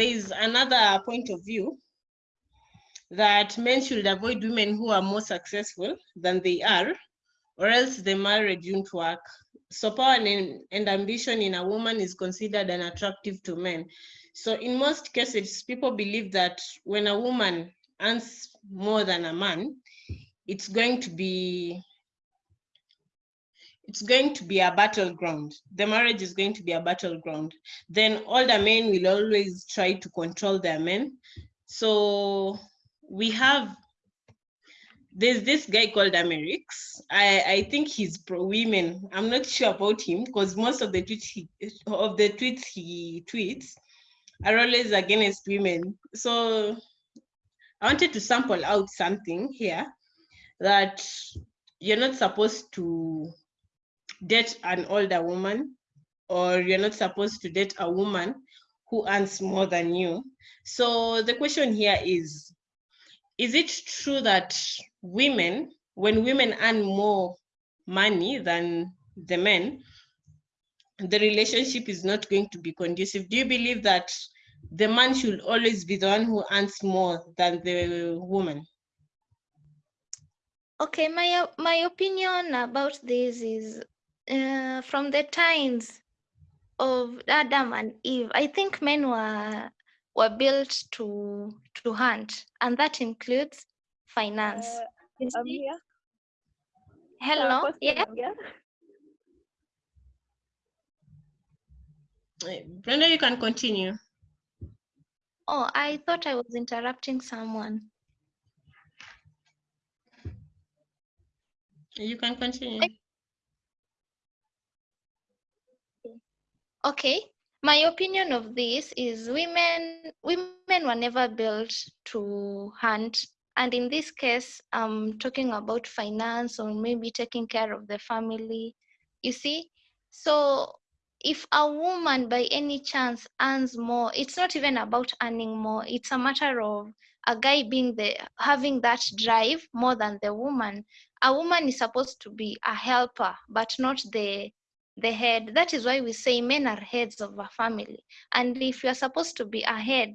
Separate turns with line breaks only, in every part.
there is another point of view that men should avoid women who are more successful than they are, or else the marriage won't work. So power and, and ambition in a woman is considered unattractive to men. So in most cases, people believe that when a woman earns more than a man, it's going to be it's going to be a battleground. The marriage is going to be a battleground. Then the men will always try to control their men. So we have there's this guy called Amerix. I, I think he's pro women. I'm not sure about him because most of the tweets he, of the tweets he tweets are always against women. So I wanted to sample out something here that you're not supposed to date an older woman or you're not supposed to date a woman who earns more than you. So the question here is, is it true that women, when women earn more money than the men, the relationship is not going to be conducive? Do you believe that the man should always be the one who earns more than the woman?
Okay, my my opinion about this is uh, from the times of Adam and Eve, I think men were were built to to hunt, and that includes finance.
Uh, here.
Hello.
Uh,
yeah.
Brenda, you can continue.
Oh, I thought I was interrupting someone.
You can continue.
Okay, my opinion of this is women women were never built to hunt. And in this case i'm talking about finance or maybe taking care of the family you see? So if a woman by any chance earns more it's not even about earning more. It's a matter of a guy being the having that drive more than the woman. A woman is supposed to be a helper but not the the head. That is why we say men are heads of a family. And if you are supposed to be a head,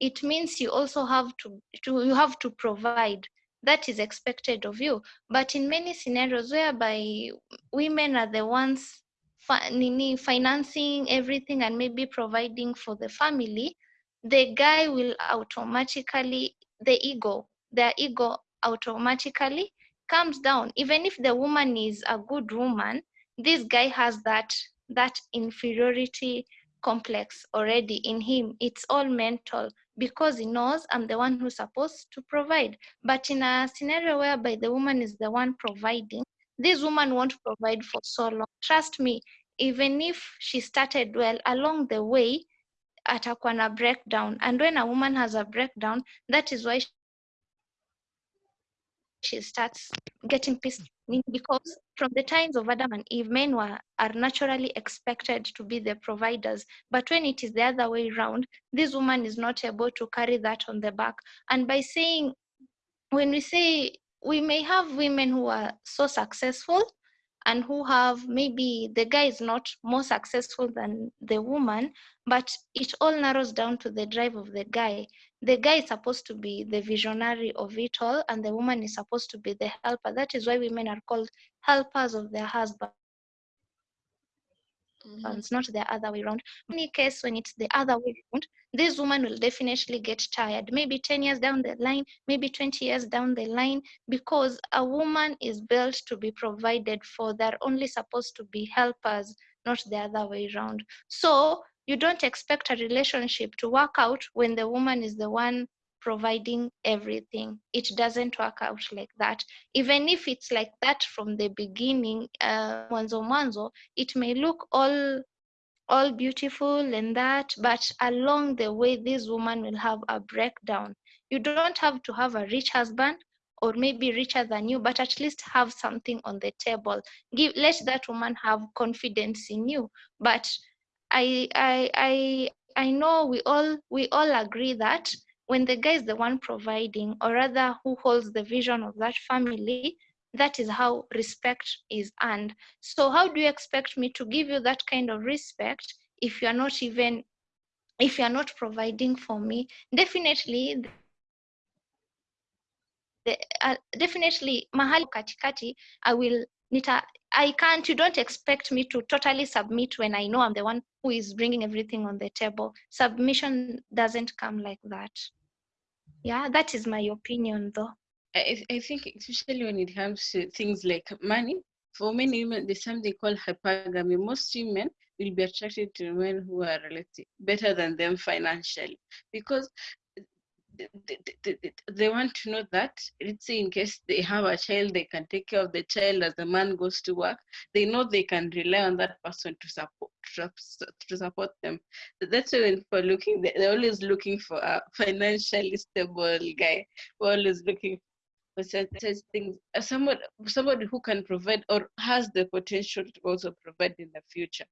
it means you also have to, to you have to provide. That is expected of you. But in many scenarios whereby women are the ones financing everything and maybe providing for the family, the guy will automatically, the ego, their ego automatically comes down. Even if the woman is a good woman, this guy has that that inferiority complex already in him. It's all mental because he knows i'm the one who's supposed to provide. But in a scenario whereby the woman is the one providing this woman won't provide for so long. Trust me even if she started well along the way atakuwa na breakdown. And when a woman has a breakdown that is why she starts getting pissed because from the times of Adam and Eve, men were are naturally expected to be the providers. But when it is the other way around, this woman is not able to carry that on the back. And by saying, when we say we may have women who are so successful and who have maybe the guy is not more successful than the woman, but it all narrows down to the drive of the guy. The guy is supposed to be the visionary of it all and the woman is supposed to be the helper. That is why women are called helpers of their husband mm -hmm. it's not the other way around. In any case when it's the other way around this woman will definitely get tired. Maybe 10 years down the line maybe 20 years down the line because a woman is built to be provided for. They're only supposed to be helpers not the other way around. So you don't expect a relationship to work out when the woman is the one providing everything. It doesn't work out like that. Even if it's like that from the beginning, uh, mwanzo mwanzo, it may look all all beautiful and that, but along the way, this woman will have a breakdown. You don't have to have a rich husband or maybe richer than you, but at least have something on the table. Give let that woman have confidence in you. But I I I I know we all we all agree that when the guy is the one providing, or rather who holds the vision of that family, that is how respect is earned. So how do you expect me to give you that kind of respect if you're not even if you're not providing for me? Definitely the, uh, definitely mahali katikati i will nita i can't you don't expect me to totally submit when i know i'm the one who is bringing everything on the table. Submission doesn't come like that yeah that is my opinion though
I, I think especially when it comes to things like money, for many women, there's something called hypergamy. Most women will be attracted to men who are relative, better than them financially because they, they, they, want to know that let's say in case they have a child they can take care of the child as the man goes to work they know they can rely on that person to support to support them that's why when looking they're always looking for a financially stable guy. We're always looking for such things. Uh, somebody somebody who can provide or has the potential to also provide in the future.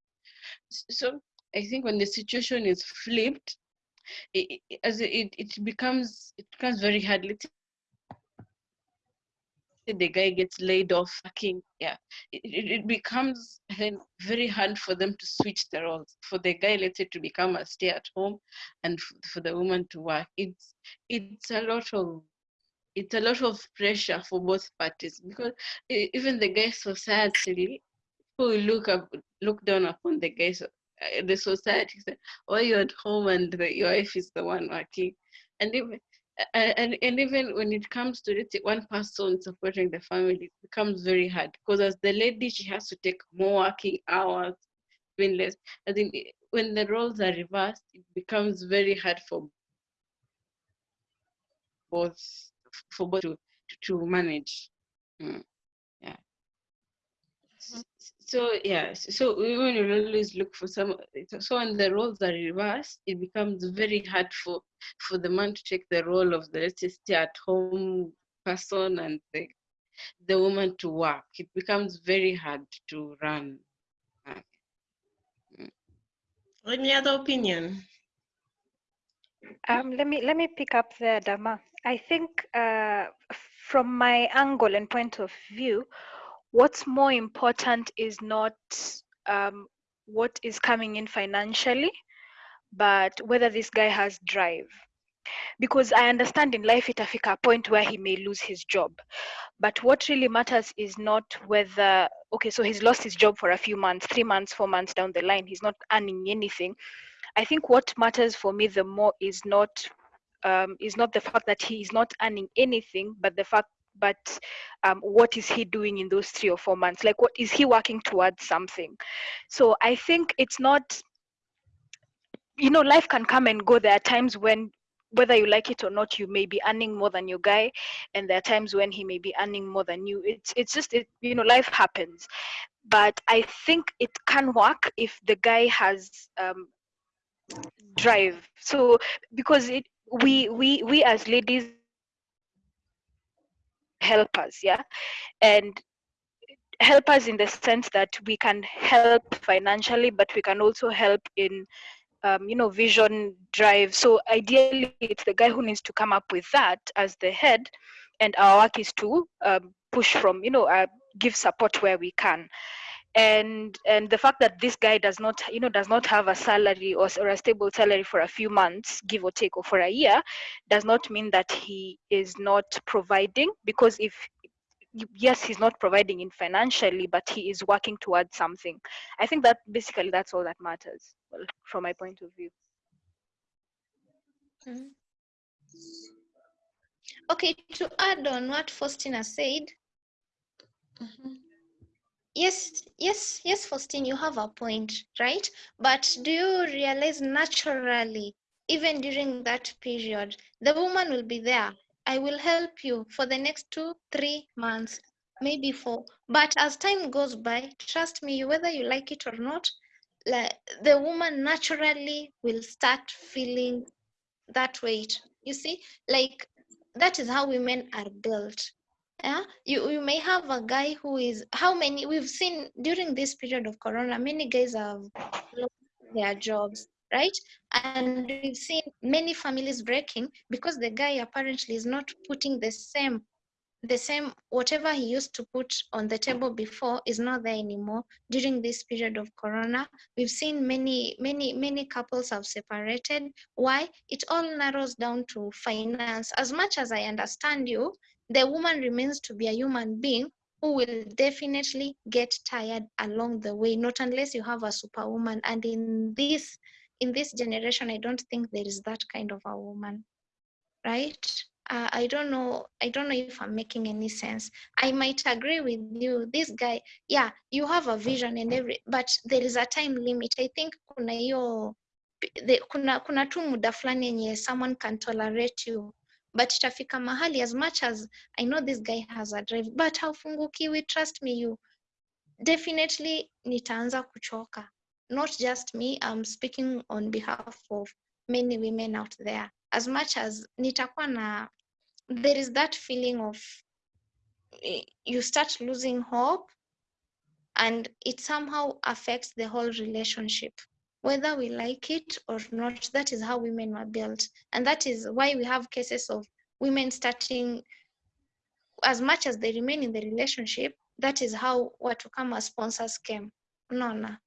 So i think when the situation is flipped it, as it, it becomes it becomes very hard. Let's the guy gets laid off, yeah, it, it becomes then very hard for them to switch the roles. For the guy, let's say, to become a stay at home, and for the woman to work. It's it's a lot of it's a lot of pressure for both parties because even the guy society who look up look down upon the guys uh, the society said, "Oh, you're at home and the, your wife is the one working," and even and, and even when it comes to it, one person supporting the family, it becomes very hard because as the lady, she has to take more working hours, doing less. I think when the roles are reversed, it becomes very hard for both for both to to manage. Mm. Yeah. So yeah so when you always look for some so when the roles are reversed it becomes very hard for for the man to take the role of the let's say stay at home person and the, the woman to work. It becomes very hard to run
any other opinion?
Um, let me let me pick up there dama i think uh, from my angle and point of view what's more important is not um, what is coming in financially, but whether this guy has drive. Because I understand in life itafika a point where he may lose his job. But what really matters is not whether, okay, so he's lost his job for a few months, three months, four months down the line, he's not earning anything. I think what matters for me the more is not um, is not the fact that he is not earning anything, but the fact but um, what is he doing in those three or four months? Like what is he working towards something? So i think it's not you know life can come and go. There are times when whether you like it or not you may be earning more than your guy and there are times when he may be earning more than you. It's it's just it you know life happens. But i think it can work if the guy has um, drive. So because it we we we as ladies help us yeah? And help us in the sense that we can help financially but we can also help in um, you know vision drive. So ideally it's the guy who needs to come up with that as the head and our work is to um, push from you know uh, give support where we can and and the fact that this guy does not you know does not have a salary or, or a stable salary for a few months give or take or for a year does not mean that he is not providing because if yes he's not providing in financially but he is working towards something. I think that basically that's all that matters well, from my point of view.
Mm -hmm. okay to add on what faustina said. Mm -hmm yes yes yes faustine you have a point right? But do you realize naturally even during that period the woman will be there? I will help you for the next two three months maybe four. But as time goes by trust me whether you like it or not like, the woman naturally will start feeling that weight. You see like that is how women are built yeah you you may have a guy who is how many we've seen during this period of corona many guys have lost their jobs right? And we've seen many families breaking because the guy apparently is not putting the same the same whatever he used to put on the table before is not there anymore during this period of corona. We've seen many many many couples have separated. Why? It all narrows down to finance. As much as i understand you the woman remains to be a human being who will definitely get tired along the way not unless you have a superwoman and in this in this generation i don't think there is that kind of a woman right uh, I don't know. I don't know if I'm making any sense. I might agree with you. This guy, yeah, you have a vision and every, but there is a time limit. I think kuna the, kuna kuna someone can tolerate you but itafika mahali as much as I know this guy has a drive but haufungukiwi trust me you. Definitely nitaanza kuchoka. Not just me I'm speaking on behalf of many women out there. As much as nitakuwa na there is that feeling of you start losing hope and it somehow affects the whole relationship whether we like it or not that is how women were built. And that is why we have cases of women starting as much as they remain in the relationship that is how watu kama sponsors came. Unaona?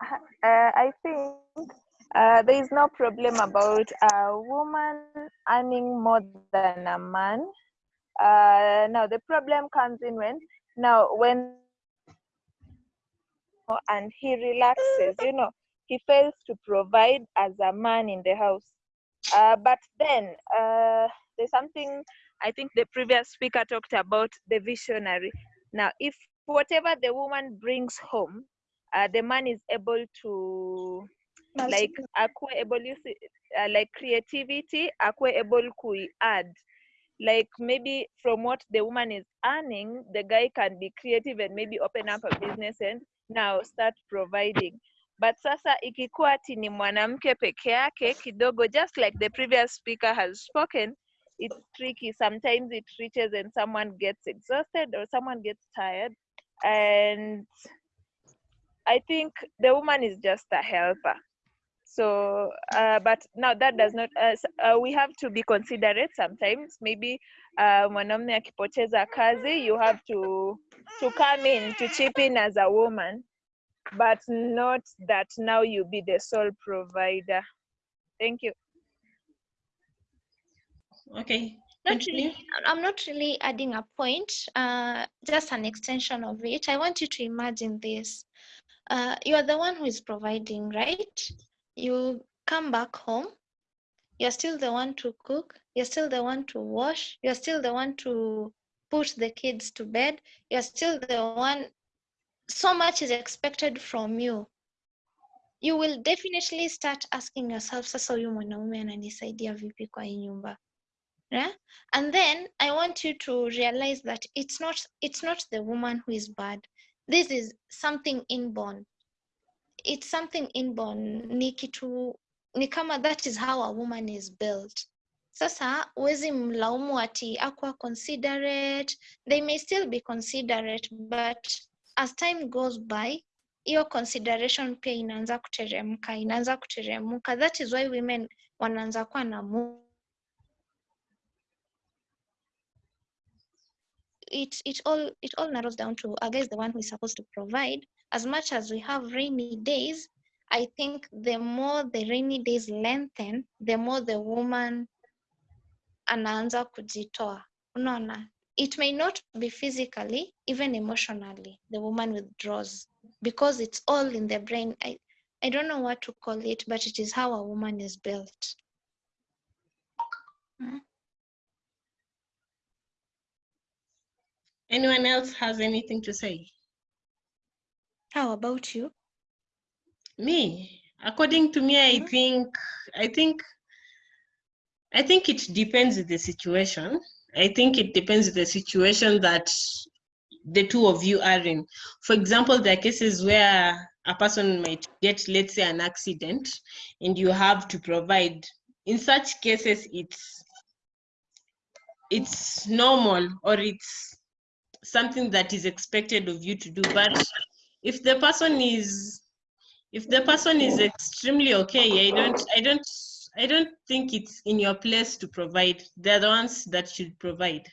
Uh, I think uh, there is no problem about a woman earning more than a man. Uh, now the problem comes in when now when and he relaxes, you know, he fails to provide as a man in the house. Uh, but then uh, there's something I think the previous speaker talked about the visionary. Now, if whatever the woman brings home, uh, the man is able to like akuwe able uh, like creativity akuwe able to add like maybe from what the woman is earning the guy can be creative and maybe open up a business and now start providing. But sasa ikikuwa ati ni mwanamke peke yake kidogo just like the previous speaker has spoken it's tricky. Sometimes it reaches and someone gets exhausted or someone gets tired. And i think the woman is just a helper so uh, but now that does not uh, uh, we have to be considerate sometimes maybe uh, mwanamume akipoteza kazi you have to to come in to chip in as a woman but not that now you be the sole provider thank you
Okay.
not really, I'm not really adding a point, uh, just an extension of it. I want you to imagine this. Uh, you are the one who is providing, right? You come back home, you're still the one to cook, you're still the one to wash, you're still the one to put the kids to bed, you're still the one, so much is expected from you. You will definitely start asking yourself, sasa huyu mwanaume ananisaidia vipi kwa hii nyumba? yeah? and then i want you to realize that it's not it's not the woman who is bad. This is something inborn it's something inborn. Ni kitu ni kama that is how a woman is built. Sasa huwezi mlaumu ati akwa considerate. They may still be considerate but as time goes by hiyo consideration pia inaanza kuteremka inaanza kuteremka. That is why women wanaanza kuwa na mu it it all it all narrows down to I guess the one who is supposed to provide. As much as we have rainy days, I think the more the rainy days lengthen, the more the woman anaanza kujitoa. Unaona? It may not be physically, even emotionally, the woman withdraws because it's all in the brain. I, I don't know what to call it, but it is how a woman is built. Mm.
Anyone else has anything to say?
How about you?
Me, according to me, I
Mhm.
think, I think, I think it depends on the situation. I think it depends on the situation that the two of you are in. For example, there are cases where a person might get, let's say, an accident, and you have to provide. In such cases, it's it's normal or it's something that is expected of you to do. But if the person is if the person is extremely okay, I don't I don't I don't think it's in your place to provide. They're the ones that should provide.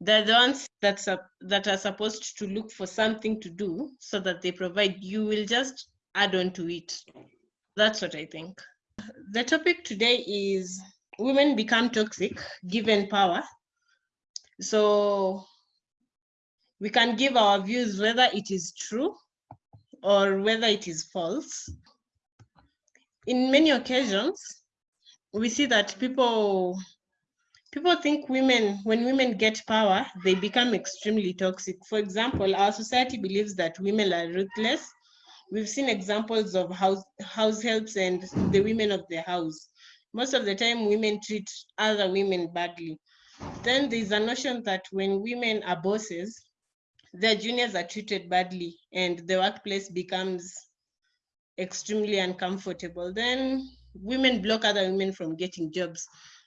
They're the ones that, sup- that are supposed to look for something to do so that they provide. You will just add on to it. That's what I think. The topic today is women become toxic given power. So we can give our views whether it is true or whether it is false. In many occasions, we see that people people think women when women get power they become extremely toxic. For example our society believes that women are ruthless. We've seen examples of house house helps and the women of the house. Most of the time women treat other women badly. Then there's a notion that when women are bosses their juniors are treated badly and the workplace becomes extremely uncomfortable then women block other women from getting jobs.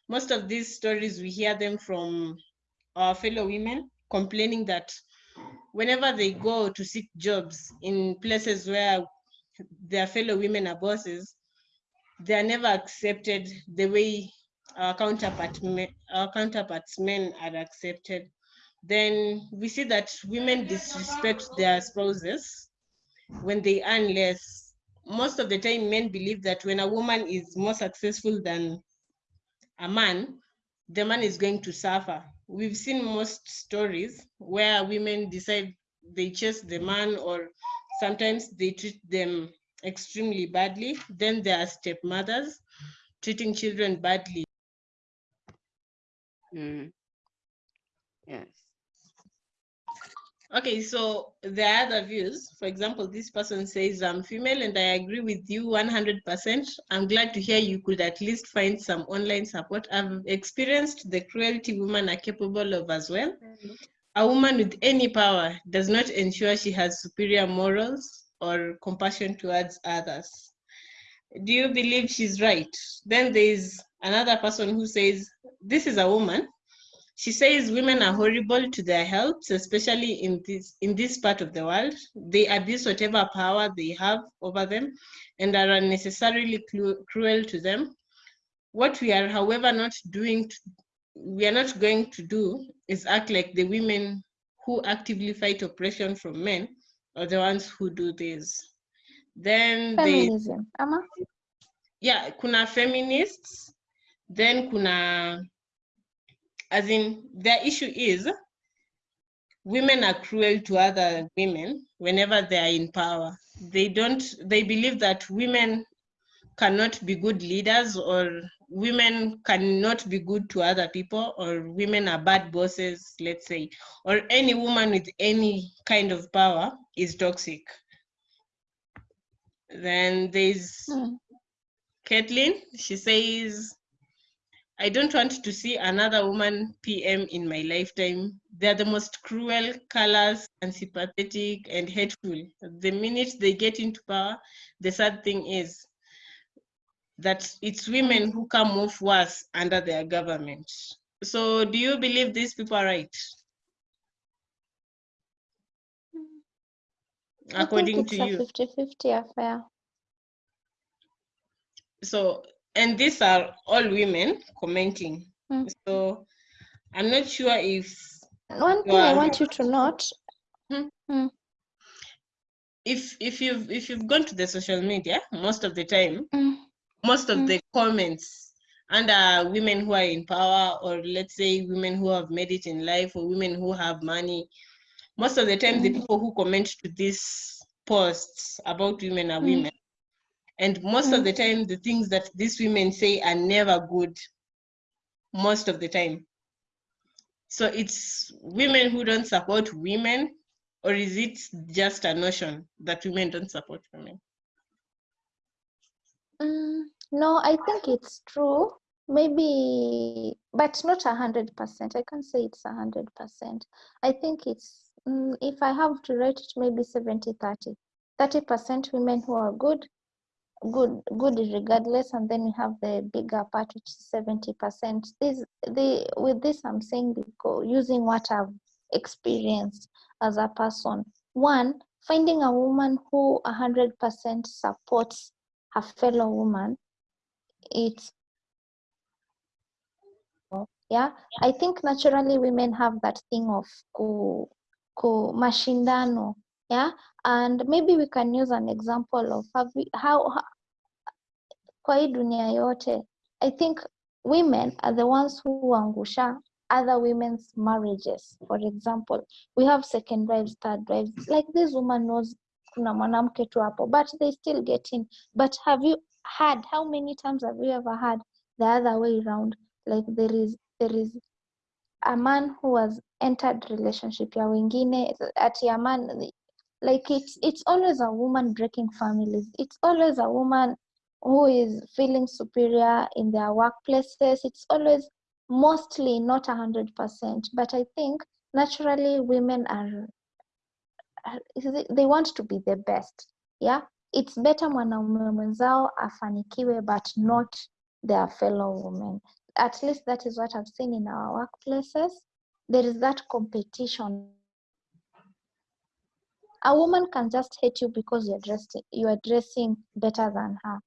Most of these stories we hear them from our fellow women complaining that whenever they go to seek jobs in places where their fellow women are bosses they are never accepted the way our counterpart our counterparts men are accepted then we see that women disrespect their spouses when they earn less most of the time men believe that when a woman is more successful than a man, the man is going to suffer. We've seen most stories where women decide they chase the man or sometimes they treat them extremely badly. Then there are stepmothers treating children badly.
Mm. Yes.
Okay, so there are other views. For example, this person says, I'm female and I agree with you 100%. I'm glad to hear you could at least find some online support. I've experienced the cruelty women are capable of as well. A woman with any power does not ensure she has superior morals or compassion towards others. Do you believe she's right? Then there's another person who says, This is a woman she says women are horrible to their health, especially in this in this part of the world. They abuse whatever power they have over them and are unnecessarily cruel to them. What we are, however, not doing, to, we are not going to do is act like the women who actively fight oppression from men are the ones who do this. Then
Feminism, Ama?
yeah, kuna feminists, then kuna as in their issue is women are cruel to other women whenever they are in power. They don't, they believe that women cannot be good leaders or women cannot be good to other people or women are bad bosses, let's say, or any woman with any kind of power is toxic. Then there's mm. Kathleen, she says, I don't want to see another woman PM in my lifetime. They're the most cruel, callous, unsympathetic, and hateful. The minute they get into power, the sad thing is that it's women who come off worse under their government. So do you believe these people are right? According to you.
50-50 affair.
So and these are all women commenting. Mm. So I'm not sure if
one thing I want you to note. Hmm?
Hmm. If if you've if you've gone to the social media most of the time,
mm.
most of the comments under women who are in power, or let's say women who have made it in life, or women who have money, most of the time the people who comment to these posts about women are women and most mm. of the time, the things that these women say are never good, most of the time. So it's women who don't support women, or is it just a notion that women don't support women?
Mm, no, I think it's true. Maybe, but not a hundred percent. I can't say it's a hundred percent. I think it's, mm, if I have to rate it, maybe 70 30. 30% women who are good, good good regardless and then we have the bigger part which is 70 percent. This the with this i'm saying because using what i've experienced as a person. One finding a woman who 100 percent supports her fellow woman it's yeah? I think naturally women have that thing of ku, ku mashindano yeah? And maybe we can use an example of we, how, how kwa hii dunia yote i think women are the ones who huangusha other women's marriages. For example we have second wives third wives. Like this woman knows kuna mwanamke tu hapo but they still get in. But have you had how many times have you ever had the other way around like there is there is a man who has entered relationship ya wengine ati a man like it's it's always a woman breaking families. It's always a woman who is feeling superior in their workplaces it's always mostly not a hundred percent but i think naturally women are they want to be the best yeah? It's better mwanaume mwenzao afanikiwe but not their fellow women. At least that is what i've seen in our workplaces. There is that competition. A woman can just hate you because you're dressed you are dressing better than her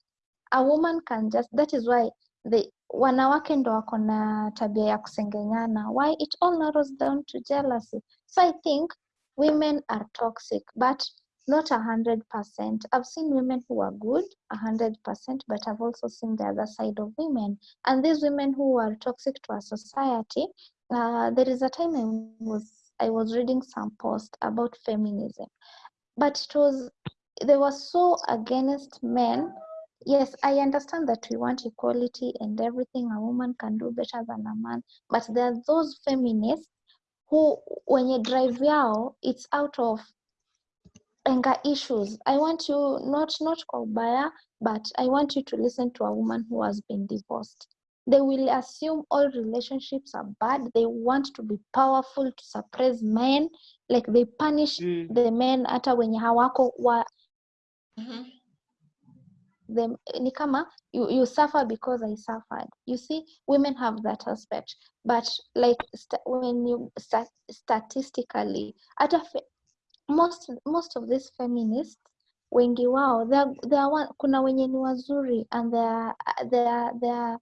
a woman can just that is why the wanawake ndo wako na tabia ya kusengenyana why it all narrows down to jealousy? So i think women are toxic but not a hundred percent. I've seen women who are good a hundred percent but i've also seen the other side of women. And these women who are toxic to our society uh, there is a time i was i was reading some post about feminism but it was they were so against men yes i understand that we want equality and everything a woman can do better than a man but there are those feminists who when you drive yao it's out of anger issues i want you not not kwa ubaya but i want you to listen to a woman who has been divorced they will assume all relationships are bad they want to be powerful to suppress men like they punish
Mm.
the men hata wenye hawako wa,
Mhm.
Them ni kama you, you suffer because I suffered. You see, women have that aspect, but like sta when you sta statistically, at a most most of these feminists wengi wao they are, are one, kuna wenye ni wazuri and they are, they are, they are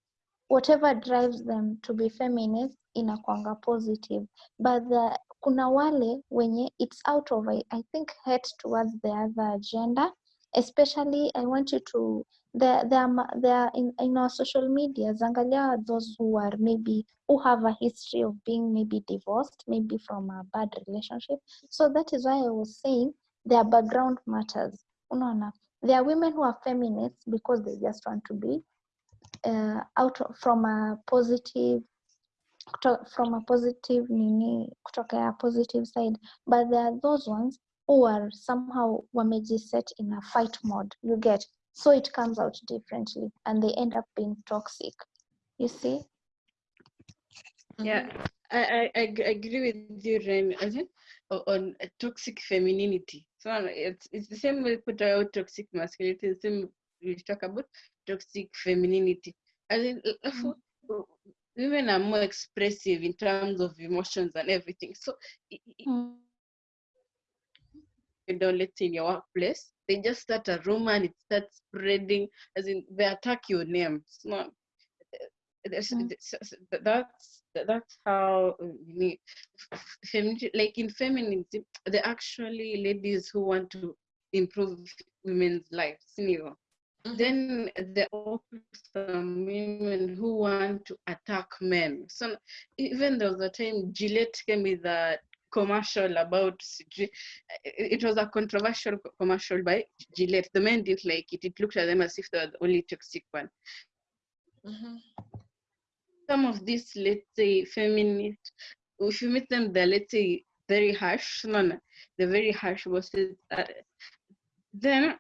whatever drives them to be feminist inakwanga positive. But the, kuna wale wenye it's out of I, I think hate towards the other gender especially I want you to there there are, in, in our social media angalia those who are maybe who have a history of being maybe divorced maybe from a bad relationship. So that is why I was saying their background matters. Unaona? There are women who are feminists because they just want to be uh, out from a positive from a positive nini a positive side. But there are those ones who are somehow wamejiset in a fight mode you get so it comes out differently and they end up being toxic you see
Yeah, I, I, I agree with you, Ren. On toxic femininity. So uh, it's it's the same way we put out toxic masculinity, the same we talk about toxic femininity. I for- uh, women are more expressive in terms of emotions and everything. So
Mm.
Know, let's in your workplace, they just start a rumor and it starts spreading, as in they attack your name. It's not. That's,
Mm.
that's that's how you need femininity like in feminism they're actually ladies who want to improve women's lives you
Mhm.
then there are some women who want to attack men so even there was a time gillette came with a commercial about it was a controversial commercial by gillette the men didn't like it it looked at them as if they were the only toxic one
Mhm.
some of these, let's say, feminist, if you meet them, they're, let's say, very harsh. No, no, they're very harsh bosses. Uh, then,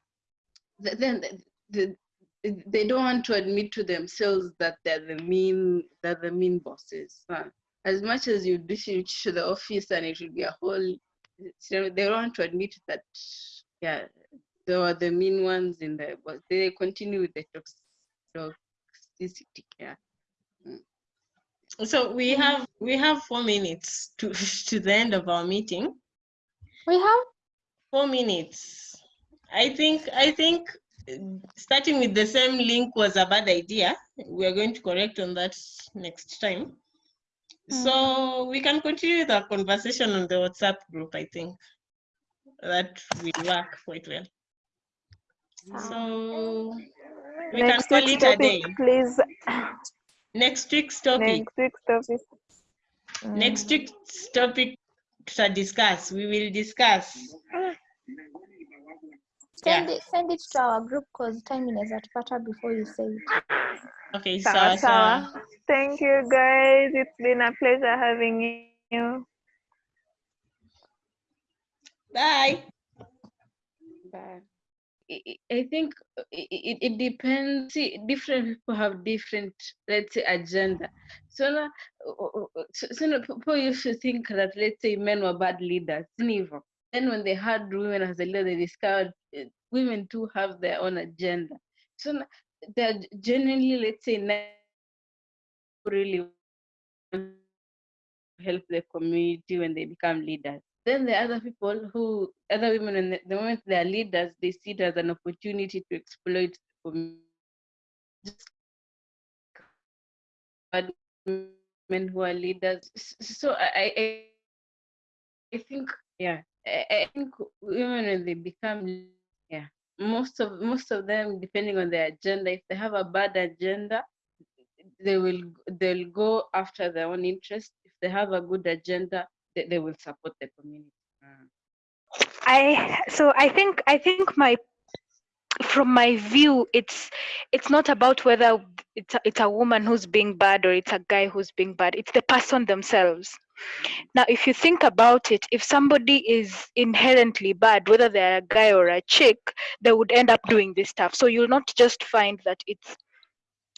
then the, the, they don't want to admit to themselves that they're the mean, they're the mean bosses. As much as you dish to the office and it will be a whole, they don't want to admit that, yeah, they were the mean ones in the, but they continue with the toxicity. Yeah.
So we have we have four minutes to to the end of our meeting.
we have
Four minutes. I think I think starting with the same link was a bad idea. We are going to correct on that next time. So mm. we can continue the conversation on the WhatsApp group, I think. That will work quite well. So we
Next
can call it a
topic,
day.
please.
Next week's topic.
Next week's topic.
Next week's mm. topic to discuss. We will discuss.
Send
Yeah.
it, send it to our group because time inaweza tupata before you say it.
Okay,
Sawa,
sawa sawa.
sawa. Thank you, guys. It's been a pleasure having you.
Bye.
Bye. I I- I think i- i- it, it depends. See, different people have different, let's say, agenda. So now, so, so now people used to think that, let's say, men were bad leaders. Never. Then when they had women as a leader, they discovered uh, women too have their own agenda. So they're genuinely, let's say, not really help the community when they become leaders. Then the other people who, other women, when the, moment they are leaders, they see it as an opportunity to exploit the community. Bad who are leaders. So I, I, I think, yeah, I, think women when they become, yeah, most of most of them, depending on their agenda, if they have a bad agenda, they will they'll go after their own interest. If they have a good agenda, they, they will support the community. Mm.
I so I think I think my from my view it's it's not about whether it's a, it's a woman who's being bad or it's a guy who's being bad it's the person themselves now if you think about it if somebody is inherently bad whether they're a guy or a chick they would end up doing this stuff. So you'll not just find that it's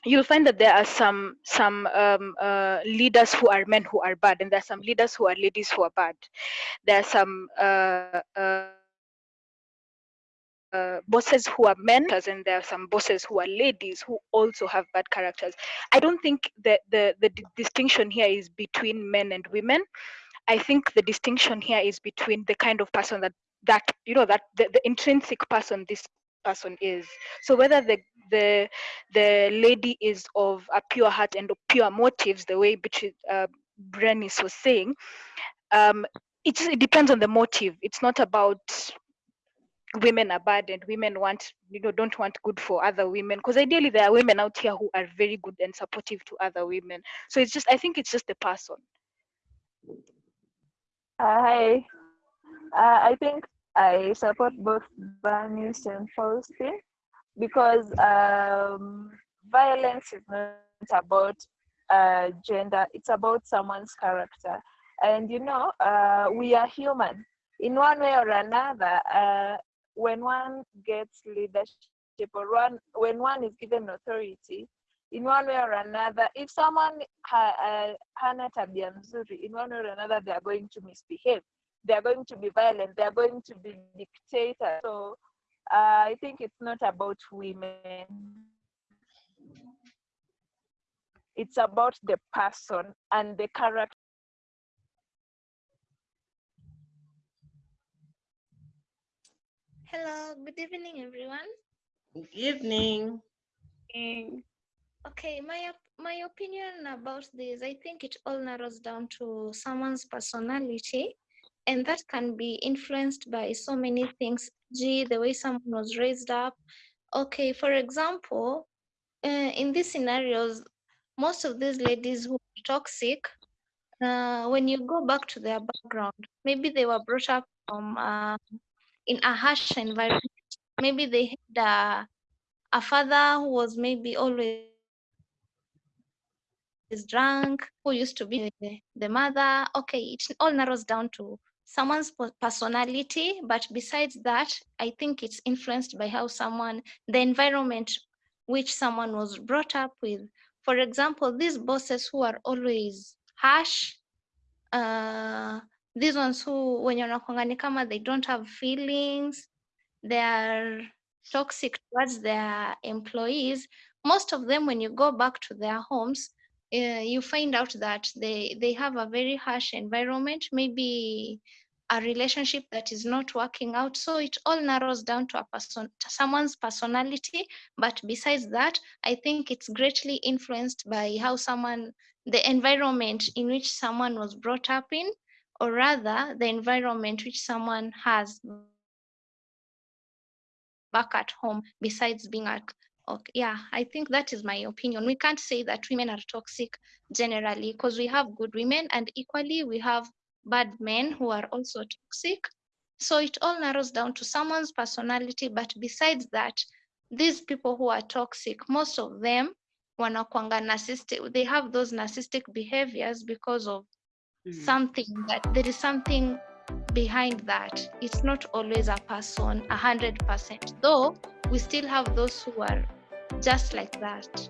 you'll find that there are some some um, uh, leaders who are men who are bad and there are some leaders who are ladies who are bad. There are some uh, uh, uh, bosses who are men and there are some bosses who are ladies who also have bad characters. I don't think that the, the di- distinction here is between men and women. I think the distinction here is between the kind of person that that you know that the, the intrinsic person this person is. So whether the the the lady is of a pure heart and pure motives the way Beatrice, uh, Bernice was saying um it, it depends on the motive. It's not about women are bad and women want you know don't want good for other women because ideally there are women out here who are very good and supportive to other women so it's just i think it's just the person
hi. Uh, I think I support both Bernice and Faustin because um, violence is not about uh, gender, it's about someone's character. And you know, uh, we are human. In one way or another, uh, when one gets leadership or one, when one is given authority, in one way or another, if someone ha, uh, tabia in one way or another, they are going to misbehave. They are going to be violent. They are going to be dictators. So uh, I think it's not about women. It's about the person and the character.
Hello, good evening, everyone.
Good evening.
Okay, my my opinion about this, I think it all narrows down to someone's personality, and that can be influenced by so many things. Gee, the way someone was raised up. Okay, for example, uh, in these scenarios, most of these ladies who are toxic, uh, when you go back to their background, maybe they were brought up from uh, in a harsh environment. Maybe they had a, father who was maybe always drunk, who used to be the, the mother. Okay, it all narrows down to someone's personality. But besides that, I think it's influenced by how someone, the environment which someone was brought up with. For example, these bosses who are always harsh, uh, these ones who when you're ni kama they don't have feelings, they are toxic towards their employees. Most of them, when you go back to their homes, uh, you find out that they they have a very harsh environment. Maybe a relationship that is not working out. So it all narrows down to a person, to someone's personality. But besides that, I think it's greatly influenced by how someone, the environment in which someone was brought up in, or rather the environment which someone has back at home besides being at okay yeah i think that is my opinion we can't say that women are toxic generally because we have good women and equally we have bad men who are also toxic so it all narrows down to someone's personality but besides that these people who are toxic most of them wanakwanga narcissistic they have those narcissistic behaviors because of.
Mm-hmm.
something that there is something behind that. It's not always a person a hundred percent. Though we still have those who are just like that